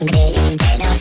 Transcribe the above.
Gdy idę do